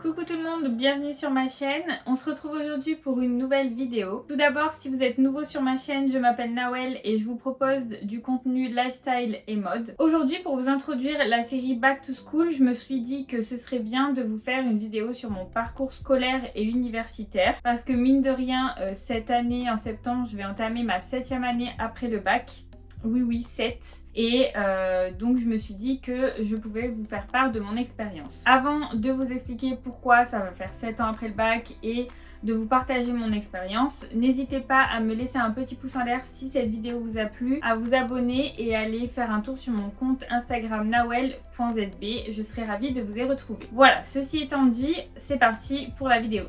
Coucou tout le monde, bienvenue sur ma chaîne. On se retrouve aujourd'hui pour une nouvelle vidéo. Tout d'abord, si vous êtes nouveau sur ma chaîne, je m'appelle Nawel et je vous propose du contenu lifestyle et mode. Aujourd'hui, pour vous introduire la série Back to School, je me suis dit que ce serait bien de vous faire une vidéo sur mon parcours scolaire et universitaire parce que mine de rien, euh, cette année, en septembre, je vais entamer ma septième année après le bac. Oui, oui, 7. Et euh, donc je me suis dit que je pouvais vous faire part de mon expérience. Avant de vous expliquer pourquoi ça va faire 7 ans après le bac et de vous partager mon expérience, n'hésitez pas à me laisser un petit pouce en l'air si cette vidéo vous a plu, à vous abonner et à aller faire un tour sur mon compte Instagram nawel.zb. Je serai ravie de vous y retrouver. Voilà, ceci étant dit, c'est parti pour la vidéo.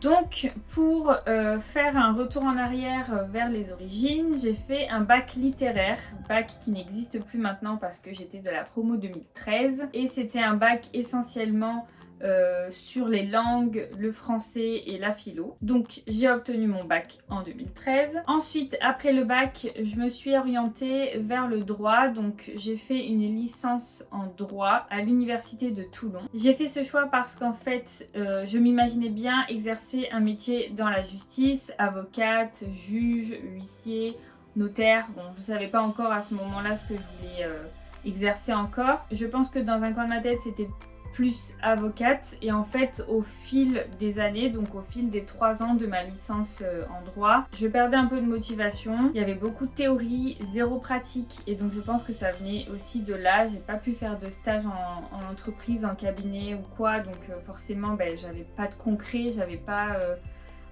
Donc pour euh, faire un retour en arrière euh, vers les origines, j'ai fait un bac littéraire, bac qui n'existe plus maintenant parce que j'étais de la promo 2013 et c'était un bac essentiellement euh, sur les langues, le français et la philo. Donc j'ai obtenu mon bac en 2013. Ensuite, après le bac, je me suis orientée vers le droit. Donc j'ai fait une licence en droit à l'université de Toulon. J'ai fait ce choix parce qu'en fait, euh, je m'imaginais bien exercer un métier dans la justice, avocate, juge, huissier, notaire. Bon, je savais pas encore à ce moment-là ce que je voulais... Euh, exercer encore. Je pense que dans un coin de ma tête, c'était plus avocate et en fait au fil des années, donc au fil des trois ans de ma licence euh, en droit, je perdais un peu de motivation. Il y avait beaucoup de théorie, zéro pratique et donc je pense que ça venait aussi de là. J'ai pas pu faire de stage en, entreprise, en cabinet ou quoi donc euh, forcément ben, j'avais pas de concret, j'avais pas... Euh,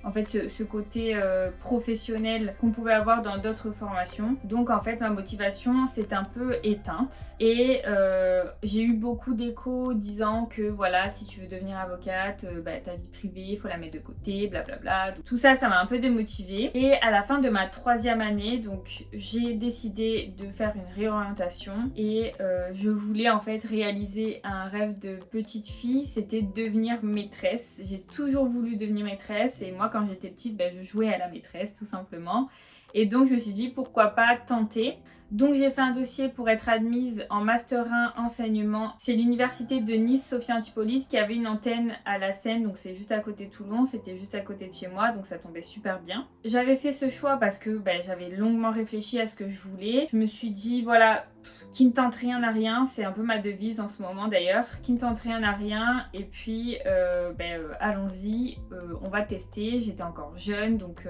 en fait ce, côté euh, professionnel qu'on pouvait avoir dans d'autres formations. Donc en fait ma motivation s'est un peu éteinte et euh, j'ai eu beaucoup d'échos disant que voilà si tu veux devenir avocate, euh, bah, ta vie privée il faut la mettre de côté, blablabla. Tout ça ça m'a un peu démotivée et à la fin de ma troisième année donc j'ai décidé de faire une réorientation et je voulais en fait réaliser un rêve de petite fille, c'était devenir maîtresse. J'ai toujours voulu devenir maîtresse et moi quand j'étais petite, ben, je jouais à la maîtresse tout simplement. Et donc je me suis dit pourquoi pas tenter. Donc j'ai fait un dossier pour être admise en Master 1 enseignement. C'est l'université de Nice Sophia Antipolis qui avait une antenne à la Seine, donc c'est juste à côté de Toulon, c'était juste à côté de chez moi, donc ça tombait super bien. J'avais fait ce choix parce que ben, j'avais longuement réfléchi à ce que je voulais. Je me suis dit voilà, qui ne tente rien à rien, c'est un peu ma devise en ce moment d'ailleurs, qui ne tente rien à rien. Et puis euh, ben, euh, allons-y, euh, on va tester, j'étais encore jeune. Donc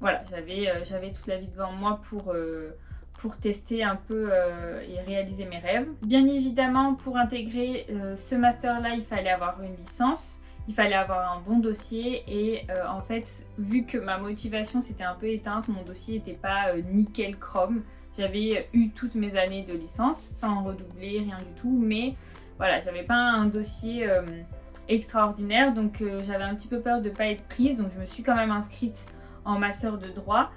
voilà, j'avais toute la vie devant moi pour pour tester un peu euh, et réaliser mes rêves. Bien évidemment, pour intégrer euh, ce master-là, il fallait avoir une licence, il fallait avoir un bon dossier et euh, en fait, vu que ma motivation s'était un peu éteinte, mon dossier n'était pas nickel chrome. J'avais eu toutes mes années de licence sans redoubler, rien du tout, mais voilà, j'avais pas un dossier extraordinaire, donc j'avais un petit peu peur de pas être prise, donc je me suis quand même inscrite en master de droit.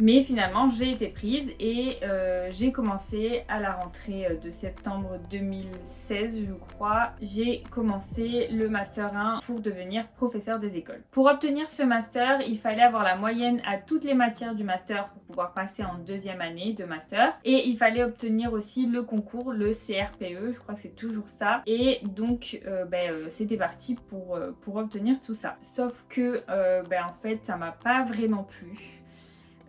Mais finalement, j'ai été prise et euh, j'ai commencé à la rentrée euh, de septembre 2016, je crois. J'ai commencé le Master 1 pour devenir professeur des écoles. Pour obtenir ce Master, il fallait avoir la moyenne à toutes les matières du Master pour pouvoir passer en deuxième année de Master. Et il fallait obtenir aussi le concours, le CRPE, je crois que c'est toujours ça. Et donc, euh, ben, c'était parti pour, pour obtenir tout ça. Sauf que, ben, en fait, ça m'a pas vraiment plu.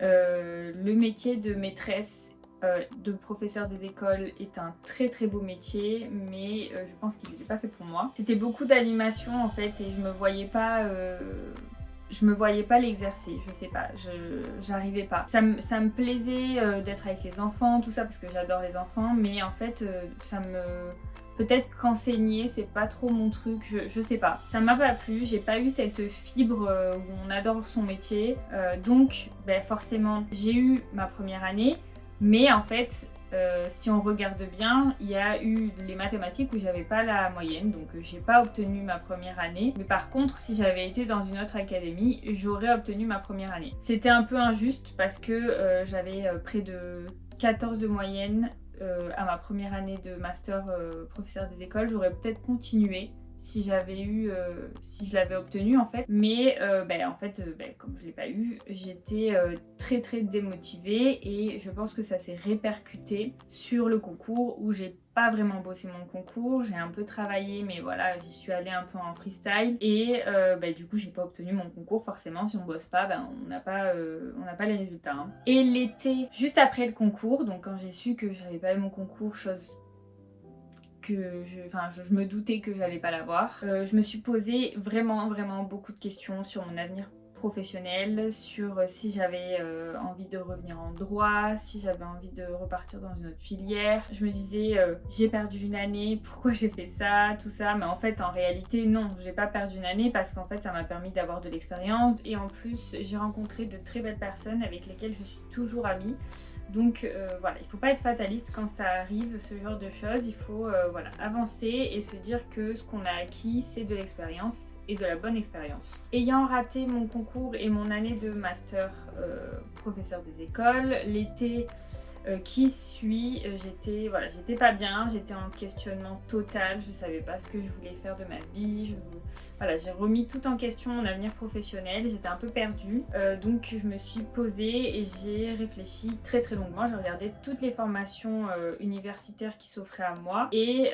Euh, le métier de maîtresse, euh, de professeur des écoles est un très très beau métier, mais euh, je pense qu'il n'était pas fait pour moi. C'était beaucoup d'animation en fait et je me voyais pas... je me voyais pas l'exercer, je sais pas, j'arrivais pas. Ça, ça, me plaisait d'être avec les enfants, tout ça, parce que j'adore les enfants, mais en fait, ça me Peut-être qu'enseigner, c'est pas trop mon truc, je, sais pas. Ça m'a pas plu, j'ai pas eu cette fibre euh, où on adore son métier. Euh, donc, ben, forcément, j'ai eu ma première année, mais en fait, euh, si on regarde bien, il y a eu les mathématiques où j'avais pas la moyenne, donc j'ai pas obtenu ma première année. Mais par contre, si j'avais été dans une autre académie, j'aurais obtenu ma première année. C'était un peu injuste parce que j'avais près de 14 de moyenne à ma première année de master euh, professeur des écoles, j'aurais peut-être continué si j'avais eu, euh, si je l'avais obtenu en fait. Mais ben, en fait, euh, ben, comme je l'ai pas eu, j'étais très très démotivée et je pense que ça s'est répercuté sur le concours où j'ai pas vraiment bossé mon concours, j'ai un peu travaillé mais voilà j'y suis allée un peu en freestyle et ben, du coup j'ai pas obtenu mon concours forcément si on bosse pas ben, on n'a pas, on n'a pas les résultats. Hein. Et l'été juste après le concours donc quand j'ai su que j'avais pas eu mon concours chose je, me doutais que j'allais pas l'avoir. Euh, je me suis posé vraiment vraiment beaucoup de questions sur mon avenir professionnel, sur euh, si j'avais euh, envie de revenir en droit, si j'avais envie de repartir dans une autre filière. Je me disais, j'ai perdu une année, pourquoi j'ai fait ça, tout ça? Mais en fait, en réalité, non, j'ai pas perdu une année parce qu'en fait, ça m'a permis d'avoir de l'expérience. Et en plus, j'ai rencontré de très belles personnes avec lesquelles je suis toujours amie. Donc euh, voilà, il faut pas être fataliste quand ça arrive, ce genre de choses. Il faut euh, voilà, avancer et se dire que ce qu'on a acquis, c'est de l'expérience et de la bonne expérience. Ayant raté mon concours et mon année de master euh, professeur des écoles, l'été euh, qui euh, j'étais voilà, j'étais pas bien, j'étais en questionnement total, je savais pas ce que je voulais faire de ma vie, voilà, j'ai remis tout en question mon avenir professionnel, j'étais un peu perdue, euh, donc je me suis posée et j'ai réfléchi très très longuement, j'ai regardé toutes les formations universitaires qui s'offraient à moi et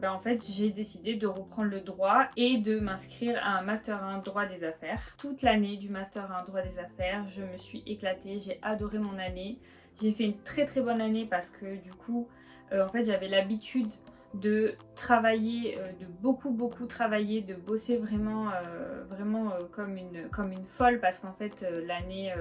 ben, en fait j'ai décidé de reprendre le droit et de m'inscrire à un Master 1 droit des affaires. Toute l'année du Master 1 droit des affaires, je me suis éclatée, j'ai adoré mon année, j'ai fait une très très bonne année parce que du coup, euh, en fait, j'avais l'habitude de travailler, euh, de beaucoup beaucoup travailler, de bosser vraiment, euh, vraiment comme, une, comme une folle parce qu'en fait l'année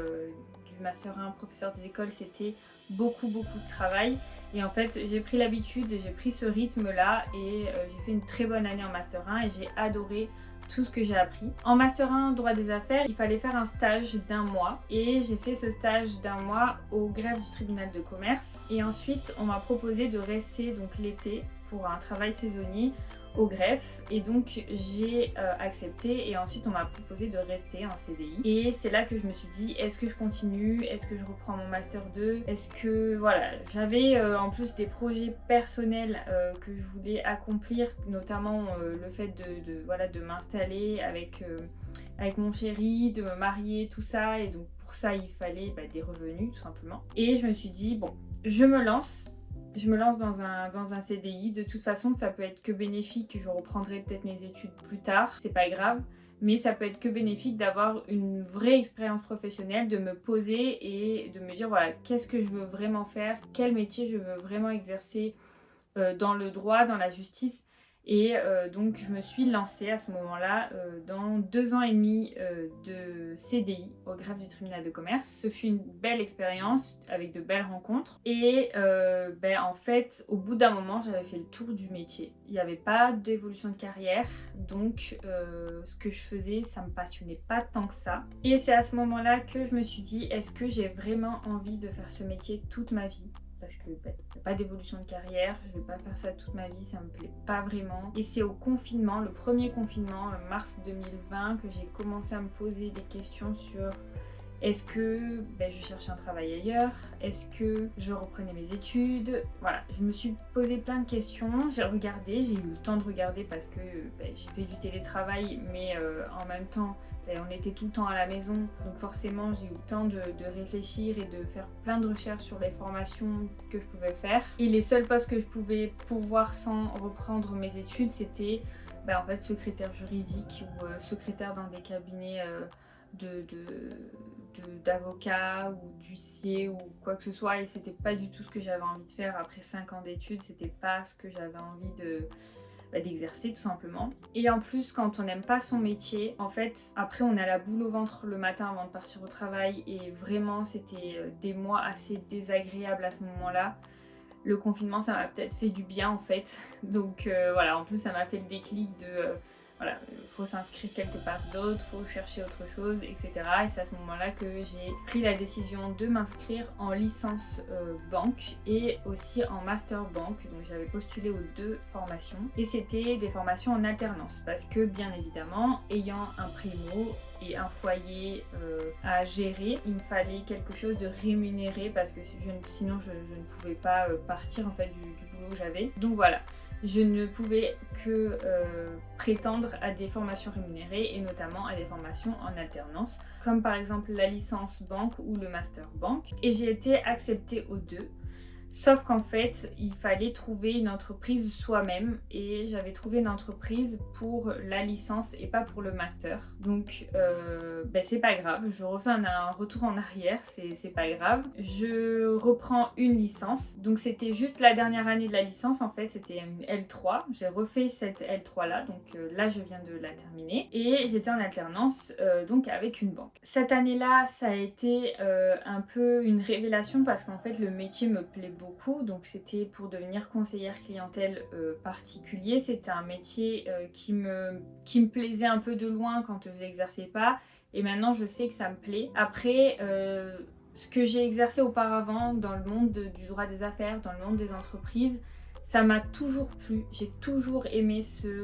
du Master 1 professeur des écoles c'était beaucoup beaucoup de travail. Et en fait j'ai pris l'habitude, j'ai pris ce rythme là et j'ai fait une très bonne année en Master 1 et j'ai adoré tout ce que j'ai appris. En Master 1 droit des affaires, il fallait faire un stage d'un mois et j'ai fait ce stage d'un mois au greffe du tribunal de commerce et ensuite on m'a proposé de rester donc l'été pour un travail saisonnier au greffe. Et donc j'ai euh, accepté et ensuite on m'a proposé de rester en CDI et c'est là que je me suis dit est-ce que je continue, est-ce que je reprends mon master 2, est-ce que voilà j'avais euh, en plus des projets personnels euh, que je voulais accomplir notamment le fait de, voilà, de m'installer avec, avec mon chéri, de me marier, tout ça. Et donc pour ça il fallait bah, des revenus tout simplement. Et je me suis dit bon je me lance je me lance dans un, dans un CDI. De toute façon, ça peut être que bénéfique. Je reprendrai peut-être mes études plus tard, c'est pas grave. Mais ça peut être que bénéfique d'avoir une vraie expérience professionnelle, de me poser et de me dire voilà, qu'est-ce que je veux vraiment faire, quel métier je veux vraiment exercer euh, dans le droit, dans la justice? Et euh, donc je me suis lancée à ce moment-là euh, dans deux ans et demi euh, de CDI au greffe du tribunal de commerce. Ce fut une belle expérience avec de belles rencontres. Et ben, en fait, au bout d'un moment, j'avais fait le tour du métier. Il n'y avait pas d'évolution de carrière, donc ce que je faisais, ça me passionnait pas tant que ça. Et c'est à ce moment-là que je me suis dit, est-ce que j'ai vraiment envie de faire ce métier toute ma vie? Parce que bah, pas d'évolution de carrière, je vais pas faire ça toute ma vie, ça me plaît pas vraiment. Et c'est au confinement, le premier confinement, mars 2020, que j'ai commencé à me poser des questions sur est-ce que ben, je cherche un travail ailleurs? Est-ce que je reprenais mes études? Voilà, je me suis posé plein de questions, j'ai regardé, j'ai eu le temps de regarder parce que ben, j'ai fait du télétravail, mais euh, en même temps, ben, on était tout le temps à la maison, donc forcément j'ai eu le temps de, réfléchir et de faire plein de recherches sur les formations que je pouvais faire. Et les seuls postes que je pouvais pourvoir sans reprendre mes études, c'était en fait secrétaire juridique ou euh, secrétaire dans des cabinets euh, de d'avocat ou d'huissier ou quoi que ce soit et c'était pas du tout ce que j'avais envie de faire après 5 ans d'études, c'était pas ce que j'avais envie de bah, d'exercer tout simplement. Et en plus quand on n'aime pas son métier, en fait après on a la boule au ventre le matin avant de partir au travail et vraiment c'était euh, des mois assez désagréables à ce moment-là. Le confinement ça m'a peut-être fait du bien en fait, donc euh, voilà en plus ça m'a fait le déclic de... Euh, voilà, il faut s'inscrire quelque part d'autre, faut chercher autre chose, etc. Et c'est à ce moment-là que j'ai pris la décision de m'inscrire en licence euh, banque et aussi en master banque. Donc j'avais postulé aux deux formations et c'était des formations en alternance parce que bien évidemment, ayant un primo et un foyer à gérer. Il me fallait quelque chose de rémunéré parce que sinon je, ne pouvais pas partir en fait du boulot que j'avais. Donc voilà, je ne pouvais que euh, prétendre à des formations rémunérées et notamment à des formations en alternance comme par exemple la licence banque ou le master banque. Et j'ai été acceptée aux deux Sauf qu'en fait, il fallait trouver une entreprise soi-même et j'avais trouvé une entreprise pour la licence et pas pour le master. Donc, euh, ben c'est pas grave, je refais un, retour en arrière, c'est pas grave. Je reprends une licence. Donc, c'était juste la dernière année de la licence en fait, c'était une L3. J'ai refait cette L3 là, donc euh, là je viens de la terminer. Et j'étais en alternance euh, donc avec une banque. Cette année-là, ça a été un peu une révélation parce qu'en fait le métier me plaît beaucoup donc c'était pour devenir conseillère clientèle euh, particulier. C'était un métier euh, qui, me, qui me plaisait un peu de loin quand je l'exerçais pas et maintenant je sais que ça me plaît. Après, euh, ce que j'ai exercé auparavant dans le monde du droit des affaires, dans le monde des entreprises, ça m'a toujours plu. J'ai toujours aimé ce,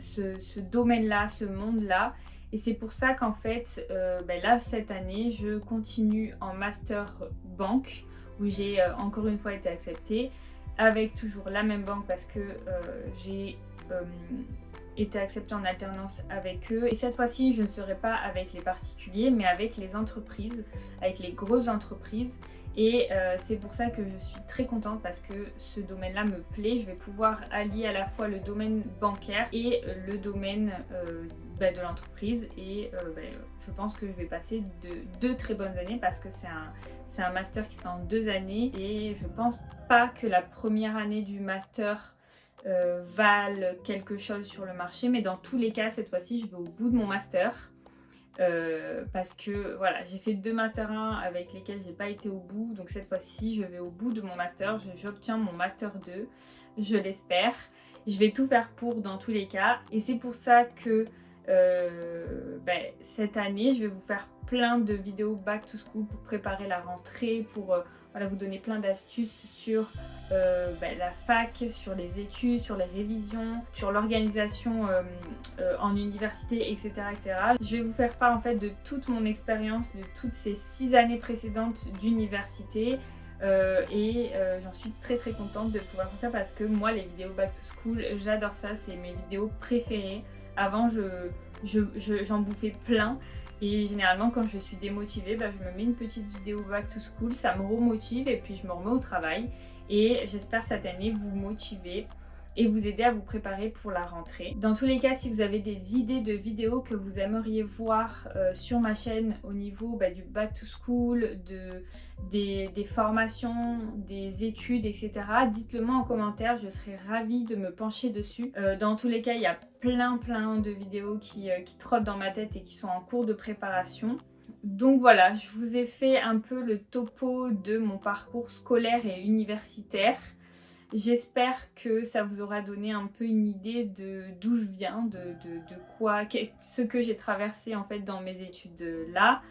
ce, domaine-là, ce monde-là. Et c'est pour ça qu'en fait, ben là, cette année, je continue en master banque où j'ai euh, encore une fois été acceptée avec toujours la même banque parce que euh, j'ai euh, été acceptée en alternance avec eux. Et cette fois-ci, je ne serai pas avec les particuliers, mais avec les entreprises, avec les grosses entreprises. Et c'est pour ça que je suis très contente parce que ce domaine-là me plaît. Je vais pouvoir allier à la fois le domaine bancaire et le domaine bah, de l'entreprise. Et bah, je pense que je vais passer de deux très bonnes années parce que c'est un, un master qui se fait en deux années et je pense pas que la première année du master euh, vale quelque chose sur le marché mais dans tous les cas cette fois-ci je vais au bout de mon master euh, parce que voilà j'ai fait deux master 1 avec lesquels j'ai pas été au bout donc cette fois-ci je vais au bout de mon master j'obtiens mon master 2 je l'espère je vais tout faire pour dans tous les cas et c'est pour ça que euh, ben, cette année je vais vous faire plein de vidéos back to school pour préparer la rentrée, pour euh, vous donner plein d'astuces sur euh, bah, la fac, sur les études, sur les révisions, sur l'organisation en université, etc., etc. Je vais vous faire part en fait de toute mon expérience de toutes ces six années précédentes d'université. Et j'en suis très très contente de pouvoir faire ça parce que moi les vidéos back to school j'adore ça. C'est mes vidéos préférées. Avant je j'en bouffais plein. Et généralement quand je suis démotivée, bah, je me mets une petite vidéo back to school, ça me remotive et puis je me remets au travail. Et j'espère cette année vous motiver et vous aider à vous préparer pour la rentrée. Dans tous les cas, si vous avez des idées de vidéos que vous aimeriez voir euh, sur ma chaîne au niveau bah, du back to school, de, des, formations, des études, etc. Dites-le moi en commentaire, je serai ravie de me pencher dessus. Euh, dans tous les cas, il y a plein plein de vidéos qui, euh, qui trottent dans ma tête et qui sont en cours de préparation. Donc voilà, je vous ai fait un peu le topo de mon parcours scolaire et universitaire. J'espère que ça vous aura donné un peu une idée de d'où je viens, de, quoi, ce que j'ai traversé en fait dans mes études là.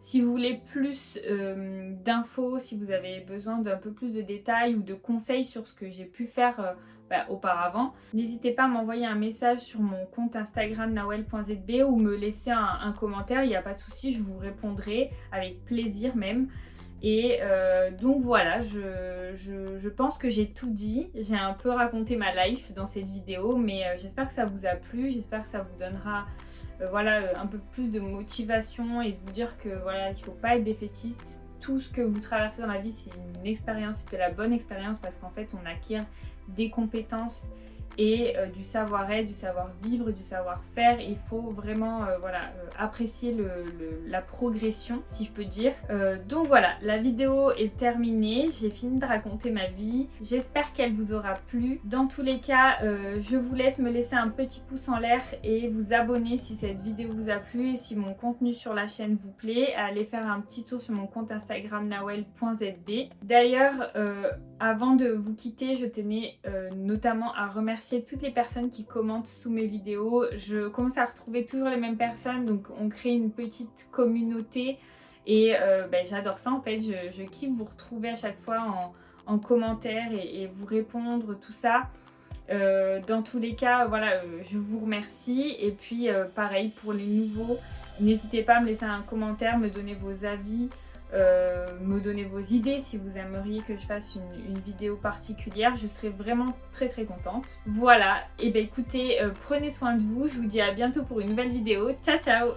Si vous voulez plus euh, d'infos, si vous avez besoin d'un peu plus de détails ou de conseils sur ce que j'ai pu faire euh, bah, auparavant, n'hésitez pas à m'envoyer un message sur mon compte Instagram nawel.zb ou me laisser un, un commentaire, il n'y a pas de souci, je vous répondrai avec plaisir même. Et euh, donc voilà, je, pense que j'ai tout dit. J'ai un peu raconté ma life dans cette vidéo, mais euh, j'espère que ça vous a plu. J'espère que ça vous donnera euh, voilà, un peu plus de motivation et de vous dire que voilà, il ne faut pas être défaitiste. Tout ce que vous traversez dans la vie, c'est une expérience, c'est de la bonne expérience parce qu'en fait, on acquiert des compétences et euh, du savoir-être, du savoir-vivre, du savoir-faire. Il faut vraiment euh, voilà, euh, apprécier le, la progression, si je peux dire. donc voilà, la vidéo est terminée. J'ai fini de raconter ma vie. J'espère qu'elle vous aura plu. Dans tous les cas, je vous laisse me laisser un petit pouce en l'air et vous abonner si cette vidéo vous a plu et si mon contenu sur la chaîne vous plaît. Allez faire un petit tour sur mon compte Instagram nawel.zb. D'ailleurs, avant de vous quitter, je tenais notamment à remercier toutes les personnes qui commentent sous mes vidéos. Je commence à retrouver toujours les mêmes personnes, donc on crée une petite communauté et euh, ben, j'adore ça en fait. Je, kiffe vous retrouver à chaque fois en, commentaire et, vous répondre, tout ça. Euh, dans tous les cas, voilà, euh, je vous remercie. Et puis pareil pour les nouveaux, N'hésitez pas à me laisser un commentaire, me donner vos avis, euh, me donner vos idées si vous aimeriez que je fasse une, vidéo particulière. Je serai vraiment très très contente. Voilà, et bien écoutez, euh, prenez soin de vous. Je vous dis à bientôt pour une nouvelle vidéo. Ciao ciao